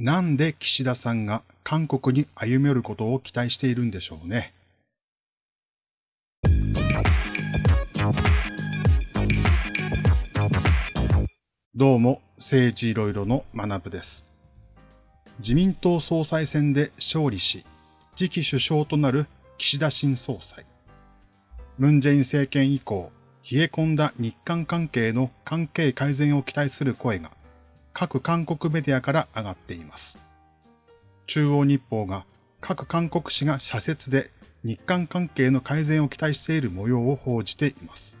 なんで岸田さんが韓国に歩み寄ることを期待しているんでしょうね。どうも、政治いろいろの学部です。自民党総裁選で勝利し、次期首相となる岸田新総裁。ムンジェイン政権以降、冷え込んだ日韓関係の関係改善を期待する声が各韓国メディアから上がっています。中央日報が各韓国紙が社説で日韓関係の改善を期待している模様を報じています。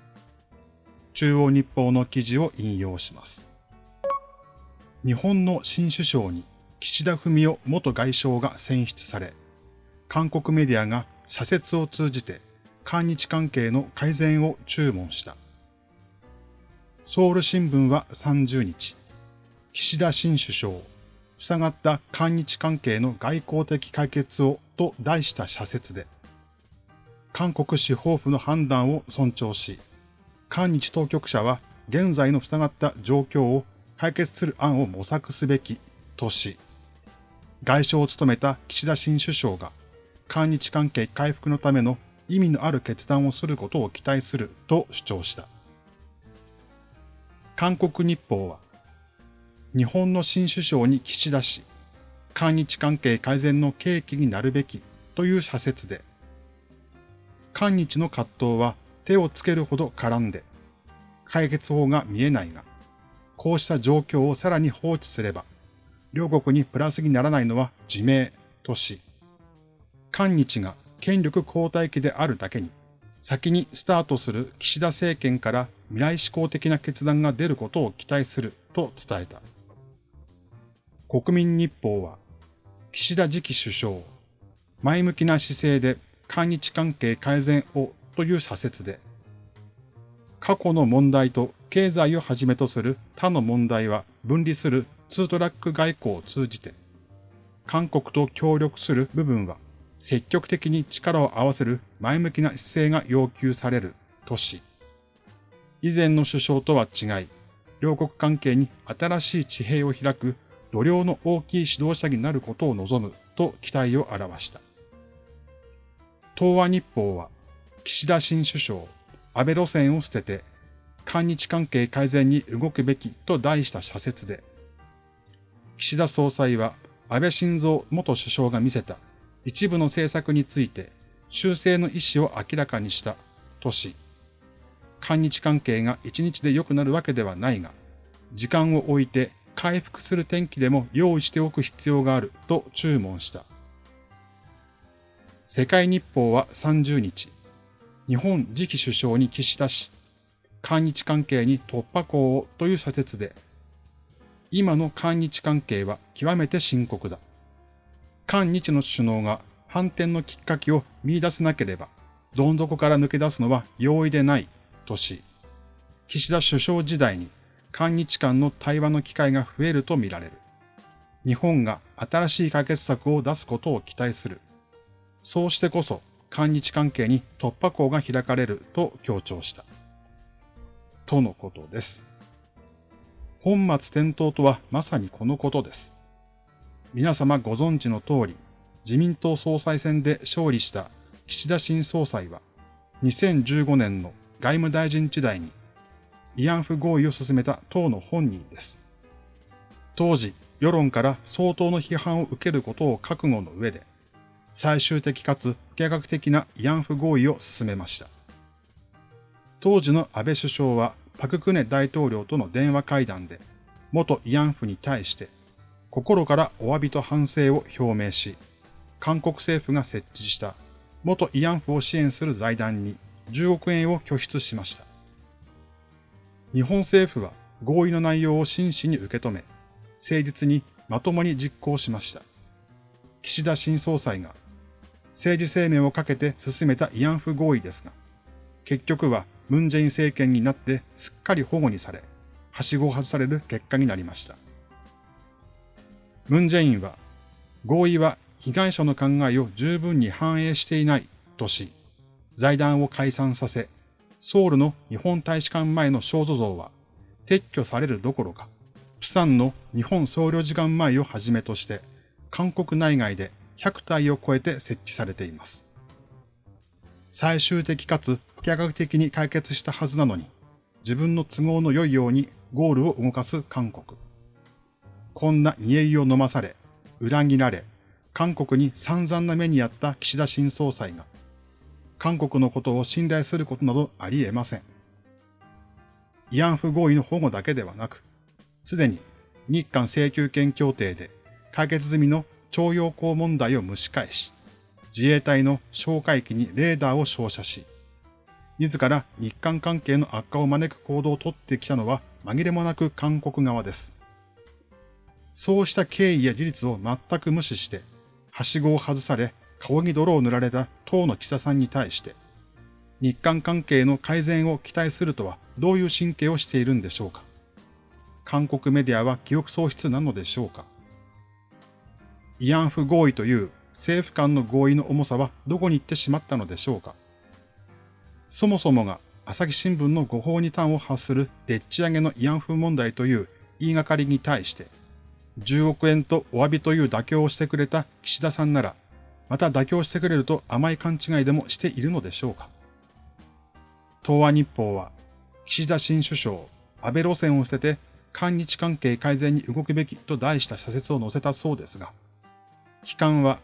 中央日報の記事を引用します。日本の新首相に岸田文雄元外相が選出され、韓国メディアが社説を通じて韓日関係の改善を注文した。ソウル新聞は30日、岸田新首相、塞がった韓日関係の外交的解決をと題した社説で、韓国司法府の判断を尊重し、韓日当局者は現在の塞がった状況を解決する案を模索すべきとし、外相を務めた岸田新首相が韓日関係回復のための意味のある決断をすることを期待すると主張した。韓国日報は、日本の新首相に岸田氏、韓日関係改善の契機になるべきという社説で、韓日の葛藤は手をつけるほど絡んで、解決法が見えないが、こうした状況をさらに放置すれば、両国にプラスにならないのは自明とし、韓日が権力交代期であるだけに、先にスタートする岸田政権から未来志向的な決断が出ることを期待すると伝えた。国民日報は、岸田次期首相、前向きな姿勢で韓日関係改善をという社説で、過去の問題と経済をはじめとする他の問題は分離するツートラック外交を通じて、韓国と協力する部分は積極的に力を合わせる前向きな姿勢が要求されるとし、以前の首相とは違い、両国関係に新しい地平を開く度量の大きい指導者になることを望むと期待を表した。東和日報は、岸田新首相、安倍路線を捨てて、韓日関係改善に動くべきと題した社説で、岸田総裁は安倍晋三元首相が見せた一部の政策について修正の意思を明らかにしたとし、韓日関係が一日で良くなるわけではないが、時間を置いて回復する天気でも用意しておく必要があると注文した。世界日報は30日、日本次期首相に岸田し、韓日関係に突破口をという社説で、今の韓日関係は極めて深刻だ。韓日の首脳が反転のきっかけを見出せなければ、どん底から抜け出すのは容易でないとし、岸田首相時代に韓日間の対話の機会が増えるとみられる。日本が新しい解決策を出すことを期待する。そうしてこそ韓日関係に突破口が開かれると強調した。とのことです。本末転倒とはまさにこのことです。皆様ご存知の通り、自民党総裁選で勝利した岸田新総裁は、2015年の外務大臣時代に慰安婦合意を進めた党の本人です。当時、世論から相当の批判を受けることを覚悟の上で、最終的かつ計画的な慰安婦合意を進めました。当時の安倍首相はパククネ大統領との電話会談で、元慰安婦に対して心からお詫びと反省を表明し、韓国政府が設置した元慰安婦を支援する財団に10億円を拠出しました。日本政府は合意の内容を真摯に受け止め、誠実にまともに実行しました。岸田新総裁が政治生命をかけて進めた慰安婦合意ですが、結局はムンジェイン政権になってすっかり保護にされ、はしごを外される結果になりました。ムンジェインは、合意は被害者の考えを十分に反映していないとし、財団を解散させ、ソウルの日本大使館前の肖像像は撤去されるどころか、プサンの日本総領事館前をはじめとして、韓国内外で100体を超えて設置されています。最終的かつ不可逆的に解決したはずなのに、自分の都合の良いようにゴールを動かす韓国。こんな煮え湯を飲まされ、裏切られ、韓国に散々な目にあった岸田新総裁が、韓国のことを信頼することなどあり得ません。慰安婦合意の保護だけではなく、すでに日韓請求権協定で解決済みの徴用工問題を蒸し返し、自衛隊の哨戒機にレーダーを照射し、自ら日韓関係の悪化を招く行動をとってきたのは紛れもなく韓国側です。そうした経緯や事実を全く無視して、はしごを外され、顔に泥を塗られた党の岸田さんに対して、日韓関係の改善を期待するとはどういう神経をしているんでしょうか。韓国メディアは記憶喪失なのでしょうか。慰安婦合意という政府間の合意の重さはどこに行ってしまったのでしょうか。そもそもが朝日新聞の誤報に端を発するでっち上げの慰安婦問題という言いがかりに対して、10億円とお詫びという妥協をしてくれた岸田さんなら、また妥協してくれると甘い勘違いでもしているのでしょうか？東亜日報は、岸田新首相、安倍路線を捨てて、韓日関係改善に動くべきと題した社説を載せたそうですが、悲観は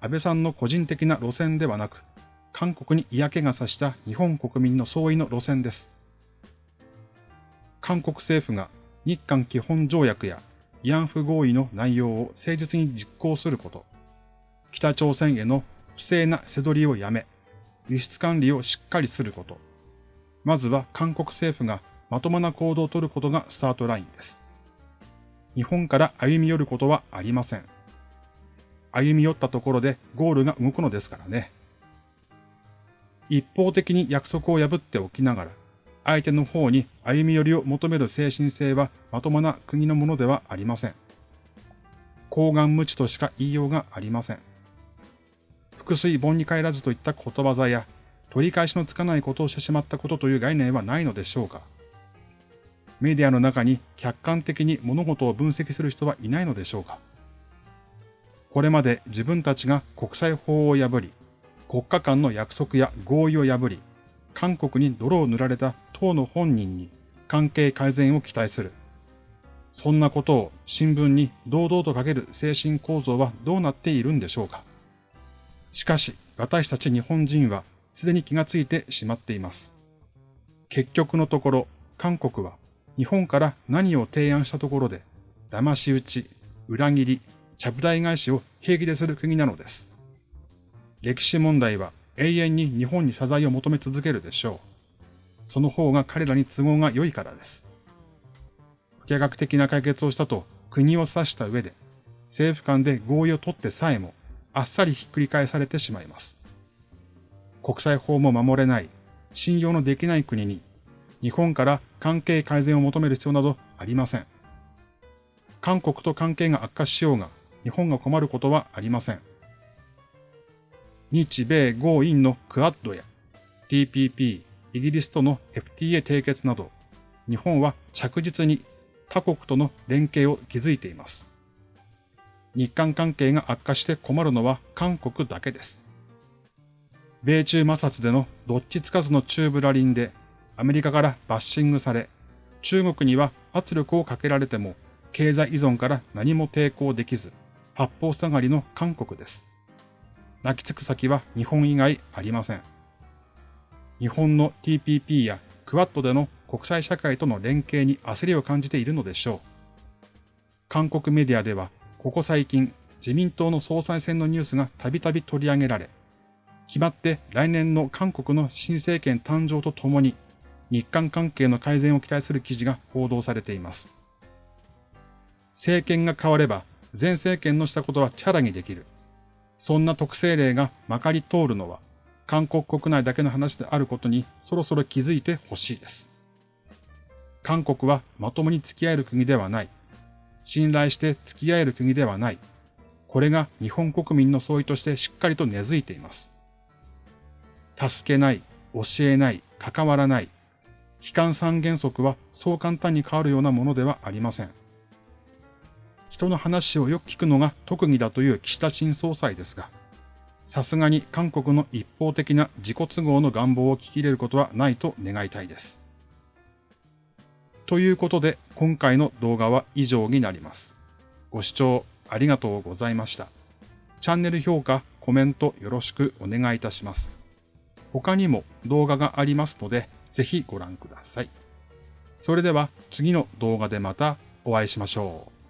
安倍さんの個人的な路線ではなく、韓国に嫌気がさした日本国民の総意の路線です。韓国政府が日韓基本条約や慰安婦合意の内容を誠実に実行すること、北朝鮮への不正な背取りをやめ、輸出管理をしっかりすること、まずは韓国政府がまともな行動をとることがスタートラインです。日本から歩み寄ることはありません。歩み寄ったところでゴールが動くのですからね。一方的に約束を破っておきながら、相手の方に歩み寄りを求める精神性はまともな国のものではありません。高顔無知としか言いようがありません。腹水盆に帰らずといった言葉座や、取り返しのつかないことをしてしまったことという概念はないのでしょうか。メディアの中に客観的に物事を分析する人はいないのでしょうか。これまで自分たちが国際法を破り、国家間の約束や合意を破り、韓国に泥を塗られた党の本人に関係改善を期待する。そんなことを新聞に堂々と書ける精神構造はどうなっているんでしょうか。しかし、私たち日本人はすでに気がついてしまっています。結局のところ、韓国は日本から何を提案したところで、騙し討ち、裏切り、ちゃぶ台返しを平気でする国なのです。歴史問題は永遠に日本に謝罪を求め続けるでしょう。その方が彼らに都合が良いからです。不可学的な解決をしたと国を指した上で、政府間で合意を取ってさえも、あっさりひっくり返されてしまいます。国際法も守れない、信用のできない国に、日本から関係改善を求める必要などありません。韓国と関係が悪化しようが、日本が困ることはありません。日米豪印のクアッドや TPP、イギリスとの FTA 締結など、日本は着実に他国との連携を築いています。日韓関係が悪化して困るのは韓国だけです。米中摩擦でのどっちつかずの中ブラリンでアメリカからバッシングされ、中国には圧力をかけられても経済依存から何も抵抗できず、八方下がりの韓国です。泣きつく先は日本以外ありません。日本の TPP やクワッドでの国際社会との連携に焦りを感じているのでしょう。韓国メディアでは、ここ最近、自民党の総裁選のニュースがたびたび取り上げられ、決まって来年の韓国の新政権誕生とともに日韓関係の改善を期待する記事が報道されています。政権が変われば前政権のしたことはチャラにできる。そんな特性例がまかり通るのは韓国国内だけの話であることにそろそろ気づいてほしいです。韓国はまともに付き合える国ではない。信頼して付き合える国ではない。これが日本国民の総意としてしっかりと根付いています。助けない、教えない、関わらない。悲観三原則はそう簡単に変わるようなものではありません。人の話をよく聞くのが特技だという岸田新総裁ですが、さすがに韓国の一方的な自己都合の願望を聞き入れることはないと願いたいです。ということで、今回の動画は以上になります。ご視聴ありがとうございました。チャンネル評価、コメントよろしくお願いいたします。他にも動画がありますので、ぜひご覧ください。それでは次の動画でまたお会いしましょう。